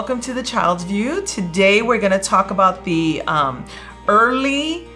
Welcome to the Child's View. Today we're going to talk about the um, early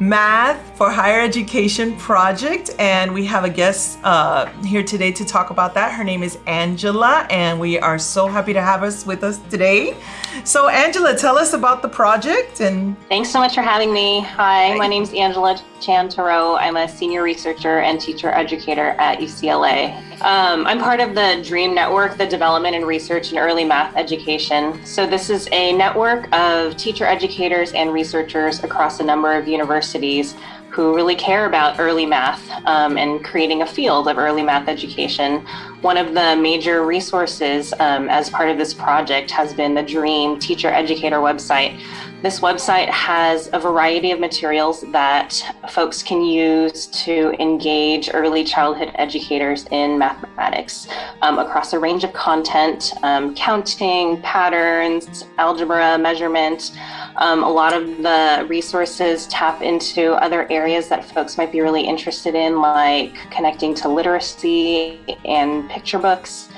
math for higher education project and we have a guest uh, here today to talk about that. Her name is Angela and we are so happy to have us with us today. So Angela tell us about the project and thanks so much for having me. Hi, hi. my name is Angela Chan Turrou. I'm a senior researcher and teacher educator at UCLA. Um, I'm part of the DREAM network the development and research in early math education. So this is a network of teacher educators and researchers across a number of universities universities who really care about early math um, and creating a field of early math education. One of the major resources um, as part of this project has been the DREAM Teacher Educator website. This website has a variety of materials that folks can use to engage early childhood educators in mathematics um, across a range of content, um, counting, patterns, algebra, measurement. Um, a lot of the resources tap into other areas that folks might be really interested in, like connecting to literacy and picture books,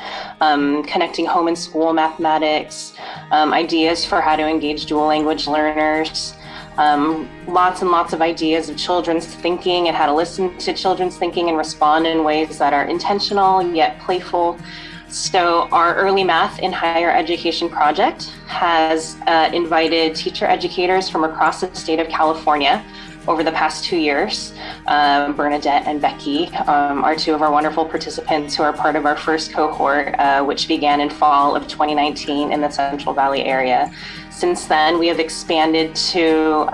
um, connecting home and school mathematics, um, ideas for how to engage dual language learners, um, lots and lots of ideas of children's thinking and how to listen to children's thinking and respond in ways that are intentional yet playful. So our Early Math in Higher Education project has uh, invited teacher educators from across the state of California over the past two years. Um, Bernadette and Becky um, are two of our wonderful participants who are part of our first cohort, uh, which began in fall of 2019 in the Central Valley area. Since then, we have expanded to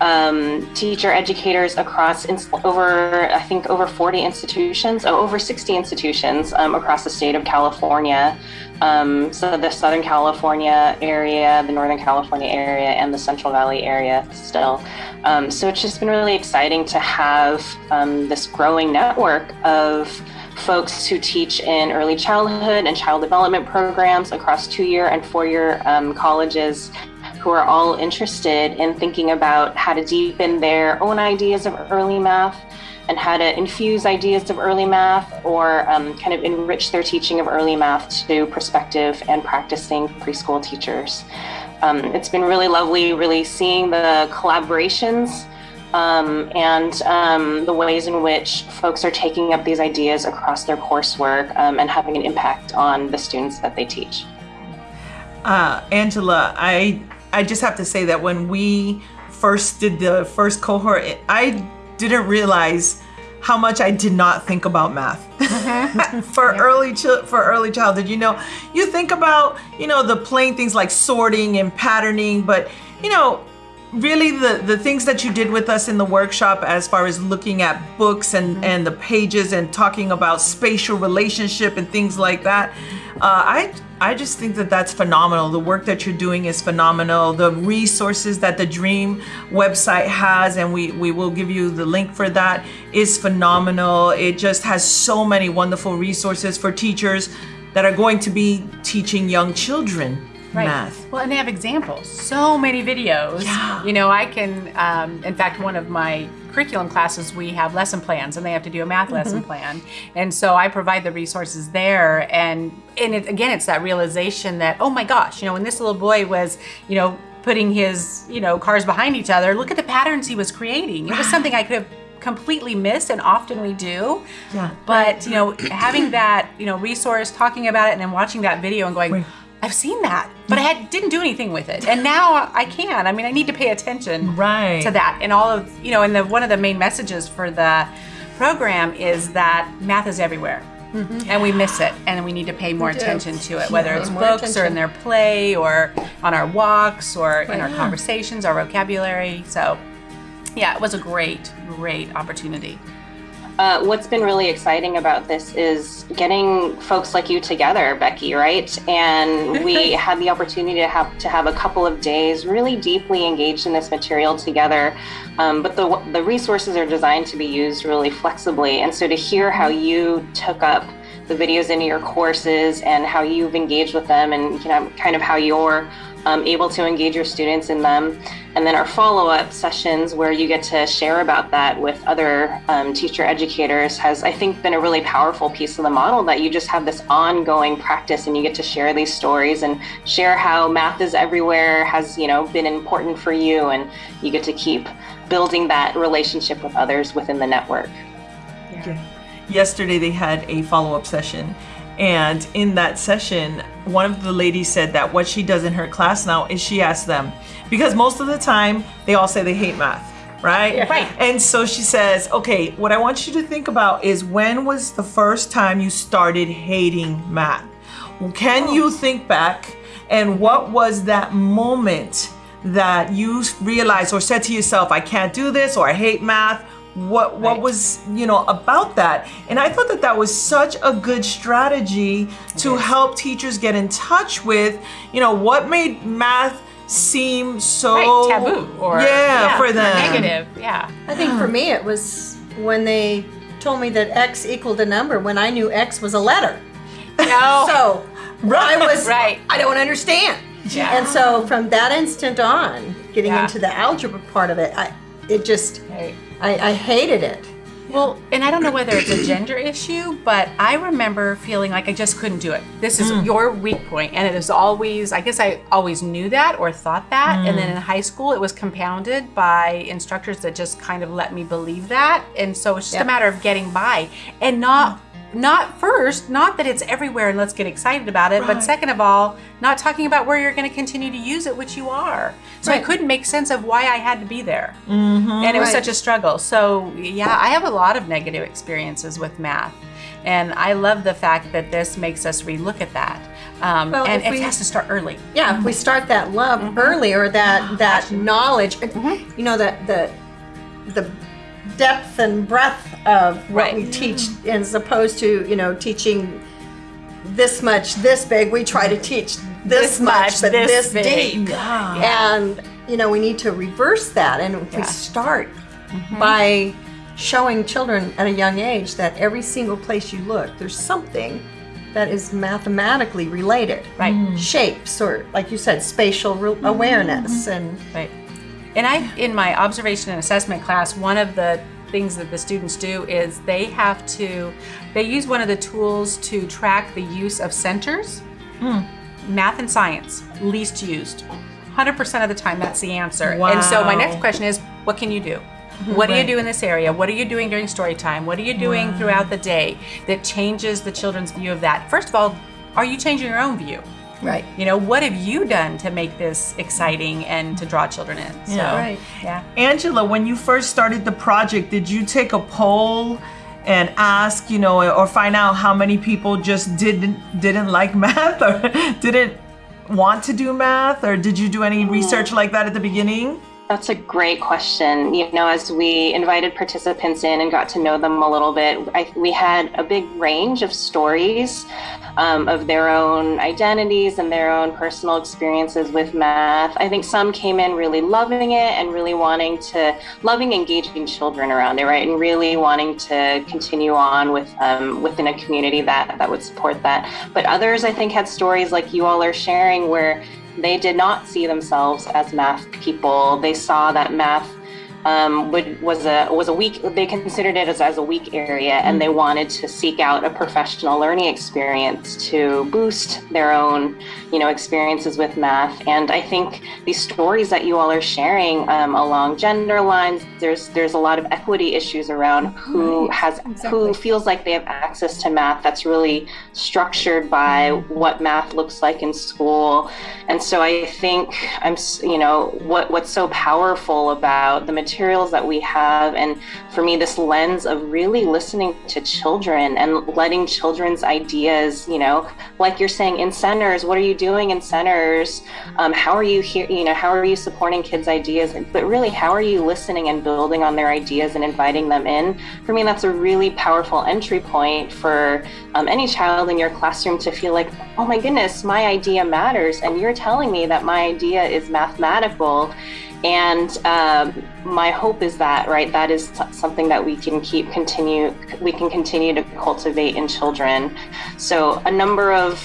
um, teacher educators across over, I think, over 40 institutions, oh, over 60 institutions um, across the state of California. Um, so the Southern California area, the Northern California area, and the Central Valley area still. Um, so it's just been really exciting to have um, this growing network of folks who teach in early childhood and child development programs across two-year and four-year um, colleges who are all interested in thinking about how to deepen their own ideas of early math and how to infuse ideas of early math or um, kind of enrich their teaching of early math to prospective and practicing preschool teachers. Um, it's been really lovely really seeing the collaborations um, and um, the ways in which folks are taking up these ideas across their coursework um, and having an impact on the students that they teach. Uh, Angela, I I just have to say that when we first did the first cohort, I didn't realize how much I did not think about math mm-hmm. for yeah. early for early childhood. You know, you think about you know the plain things like sorting and patterning, but you know, really the the things that you did with us in the workshop as far as looking at books and mm-hmm. and the pages and talking about spatial relationship and things like that. Uh, I I just think that that's phenomenal. The work that you're doing is phenomenal. The resources that the Dream website has, and we, we will give you the link for that, is phenomenal. It just has so many wonderful resources for teachers that are going to be teaching young children right. math. Well, and they have examples. So many videos. Yeah. You know, I can, um, in fact, one of my curriculum classes, we have lesson plans and they have to do a math mm -hmm. lesson plan. And so I provide the resources there. And, and it, again, it's that realization that, oh my gosh, you know, when this little boy was, you know, putting his, you know, cars behind each other, look at the patterns he was creating. It was something I could have completely missed and often we do yeah but you know having that you know resource talking about it and then watching that video and going I've seen that, but I had, didn't do anything with it. And now I can. I mean, I need to pay attention right. to that. And all of, you know, and the, one of the main messages for the program is that math is everywhere. Mm -hmm. And we miss it, and we need to pay more attention to it, whether yeah, it's books attention. or in their play or on our walks or right. in our conversations, our vocabulary. So, yeah, it was a great, great opportunity. Uh, what's been really exciting about this is getting folks like you together, Becky, right? And we had the opportunity to have to have a couple of days really deeply engaged in this material together. Um, but the the resources are designed to be used really flexibly, and so to hear how you took up the videos into your courses and how you've engaged with them and you know kind of how your um, able to engage your students in them. And then our follow up sessions, where you get to share about that with other um, teacher educators, has, I think, been a really powerful piece of the model that you just have this ongoing practice and you get to share these stories and share how math is everywhere, has, you know, been important for you, and you get to keep building that relationship with others within the network. Yeah. Yesterday they had a follow up session and in that session, one of the ladies said that what she does in her class now is she asks them, because most of the time they all say they hate math, right? Yeah. Right. And so she says, okay, what I want you to think about is when was the first time you started hating math? Can Oh. you think back and what was that moment that you realized or said to yourself, I can't do this or I hate math? What what Right. was you know about that? And I thought that that was such a good strategy to help teachers get in touch with, you know, what made math seem so Right, taboo or yeah, for them negative. Yeah. I think for me it was when they told me that X equaled a number when I knew X was a letter. No. So I was Right. I don't understand. Yeah. And so from that instant on, getting Yeah. into the algebra part of it, I it just Right. I, I hated it. Well, and I don't know whether it's a gender issue, but I remember feeling like I just couldn't do it. This is mm. your weak point, and it is always. I guess I always knew that or thought that, and then mm. in high school it was compounded by instructors that just kind of let me believe that, and so it's just Yeah. a matter of getting by and not. Not first, not that it's everywhere and let's get excited about it, Right. but second of all, not talking about where you're going to continue to use it, which you are. So I couldn't make sense of why I had to be there and it was Right. such a struggle. So yeah, I have a lot of negative experiences with math, and I love the fact that this makes us relook at that. Um, Well, and it we- has to start early. Yeah, if we start that love Mm-hmm. early or that that knowledge, you know, the the the depth and breadth of what Right. we teach, as opposed to you know teaching this much, this big. We try to teach this, This much, but this this, big. deep. Yeah. And you know, we need to reverse that, and if we Yeah. start mm-hmm. by showing children at a young age that every single place you look, there's something that is mathematically related Right. shapes or like you said spatial re- mm-hmm. awareness and Right. And I, in my observation and assessment class, one of the things that the students do is they have to, they use one of the tools to track the use of centers. Hmm. Math and science, least used. 100% of the time, that's the answer. And so my next question is, what can you do? What do you do in this area? What are you doing during story time? What are you doing throughout the day that changes the children's view of that? First of all, are you changing your own view? Right You know, what have you done to make this exciting and to draw children in? So, Yeah. Right. Yeah. Angela, when you first started the project, did you take a poll and ask, you know, or find out how many people just didn't didn't like math or didn't want to do math, or did you do any mm. research like that at the beginning? That's a great question. You know, as we invited participants in and got to know them a little bit, I, we had a big range of stories um, of their own identities and their own personal experiences with math. I think some came in really loving it and really wanting to, loving engaging children around it, right? And really wanting to continue on with um, within a community that that would support that. But others, I think, had stories like you all are sharing where they did not see themselves as math people. They saw that math um, would, was a was a weak. They considered it as, as a weak area, and they wanted to seek out a professional learning experience to boost their own, you know, experiences with math. And I think these stories that you all are sharing um, along gender lines, there's there's a lot of equity issues around who has who feels like they have access to math. That's really structured by what math looks like in school. And so I think I'm, you know, what what's so powerful about the materials that we have, and for me, this lens of really listening to children and letting children's ideas, you know, like you're saying in centers, what are you doing in centers? Um, how are you here? You know, how are you supporting kids' ideas? But really, how are you listening and building on their ideas and inviting them in? For me, that's a really powerful entry point for um, any child in your classroom to feel like, oh my goodness, my idea matters, and you're telling me that my idea is mathematical. And um, my hope is that, right, that is something that we can keep continue, we can continue to cultivate in children. So a number of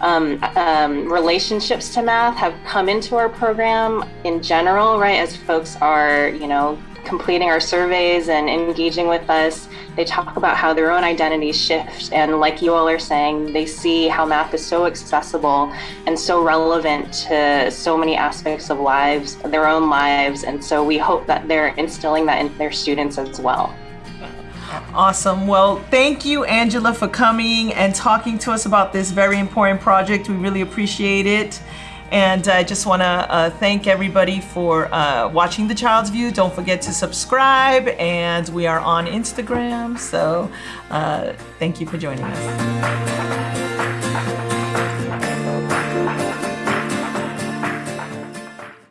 um, um, relationships to math have come into our program in general, right? As folks are, you know, completing our surveys and engaging with us, they talk about how their own identities shift. And like you all are saying, they see how math is so accessible and so relevant to so many aspects of lives, their own lives. And so we hope that they're instilling that in their students as well. Awesome. Well, thank you, Angela, for coming and talking to us about this very important project. We really appreciate it. And I just want to uh, thank everybody for uh, watching The Child's View. Don't forget to subscribe, and we are on Instagram. So uh, thank you for joining us.